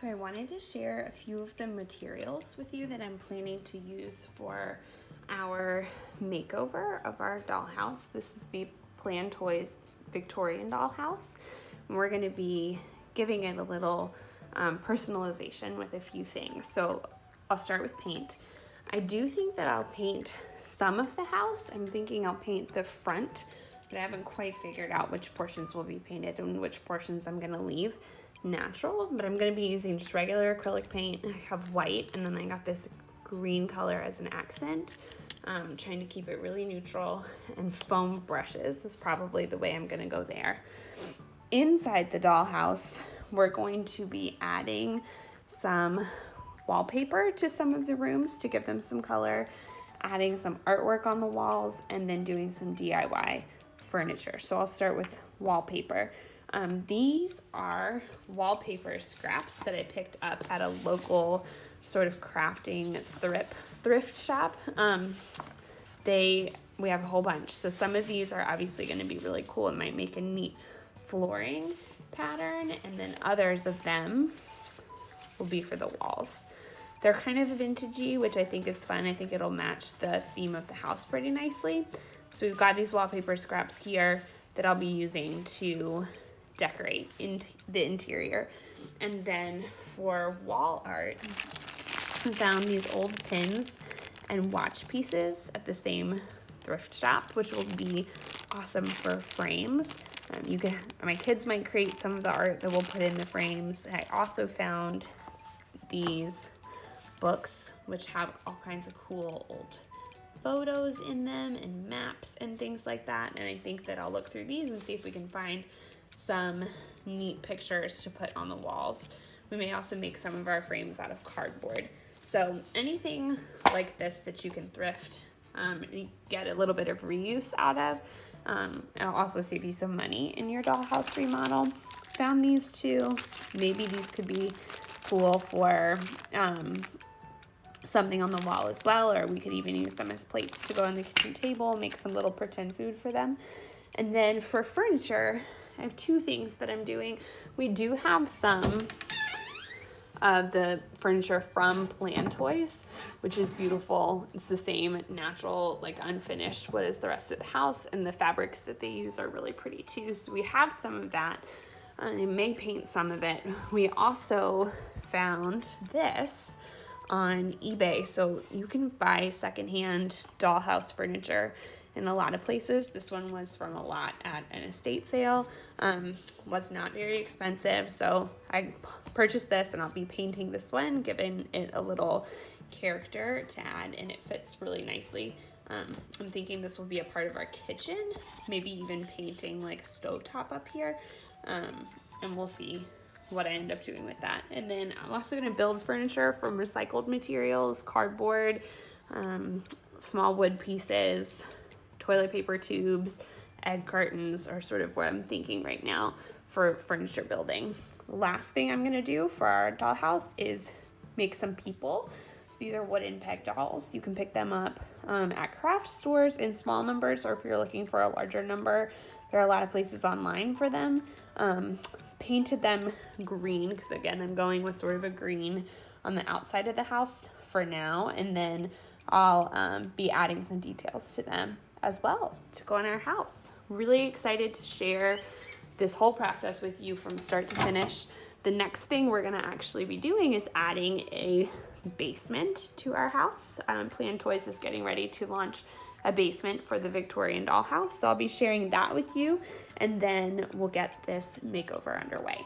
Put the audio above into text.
So I wanted to share a few of the materials with you that I'm planning to use for our makeover of our dollhouse. This is the Plan Toys Victorian dollhouse. And we're gonna be giving it a little um, personalization with a few things. So I'll start with paint. I do think that I'll paint some of the house. I'm thinking I'll paint the front, but I haven't quite figured out which portions will be painted and which portions I'm gonna leave natural, but I'm gonna be using just regular acrylic paint. I have white, and then I got this green color as an accent. Um, trying to keep it really neutral and foam brushes is probably the way I'm gonna go there. Inside the dollhouse, we're going to be adding some wallpaper to some of the rooms to give them some color, adding some artwork on the walls, and then doing some DIY furniture. So I'll start with wallpaper. Um, these are wallpaper scraps that I picked up at a local sort of crafting thrift thrift shop. Um, they we have a whole bunch. So some of these are obviously going to be really cool and might make a neat flooring pattern, and then others of them will be for the walls. They're kind of vintagey, which I think is fun. I think it'll match the theme of the house pretty nicely. So we've got these wallpaper scraps here that I'll be using to decorate in the interior. And then for wall art, I found these old pins and watch pieces at the same thrift shop, which will be awesome for frames. Um, you can, my kids might create some of the art that we'll put in the frames. I also found these books, which have all kinds of cool old photos in them and maps and things like that. And I think that I'll look through these and see if we can find some neat pictures to put on the walls. We may also make some of our frames out of cardboard. So anything like this that you can thrift um, get a little bit of reuse out of. Um, it'll also save you some money in your dollhouse remodel. Found these two. Maybe these could be cool for um, something on the wall as well, or we could even use them as plates to go on the kitchen table, make some little pretend food for them. And then for furniture, I have two things that I'm doing. We do have some of the furniture from Plan Toys, which is beautiful. It's the same natural, like unfinished what is the rest of the house, and the fabrics that they use are really pretty too. So we have some of that, and I may paint some of it. We also found this on eBay, so you can buy secondhand dollhouse furniture in a lot of places. This one was from a lot at an estate sale. Um, was not very expensive, so I purchased this and I'll be painting this one, giving it a little character to add and it fits really nicely. Um, I'm thinking this will be a part of our kitchen, maybe even painting like stovetop up here. Um, and we'll see what I end up doing with that. And then I'm also gonna build furniture from recycled materials, cardboard, um, small wood pieces, toilet paper tubes, egg cartons are sort of what I'm thinking right now for furniture building. Last thing I'm gonna do for our dollhouse is make some people. These are wooden peg dolls. You can pick them up um, at craft stores in small numbers, or if you're looking for a larger number, there are a lot of places online for them. Um, painted them green, because again, I'm going with sort of a green on the outside of the house for now, and then I'll um, be adding some details to them as well to go in our house. Really excited to share this whole process with you from start to finish. The next thing we're gonna actually be doing is adding a basement to our house. Um, Plan Toys is getting ready to launch a basement for the Victorian dollhouse. So I'll be sharing that with you and then we'll get this makeover underway.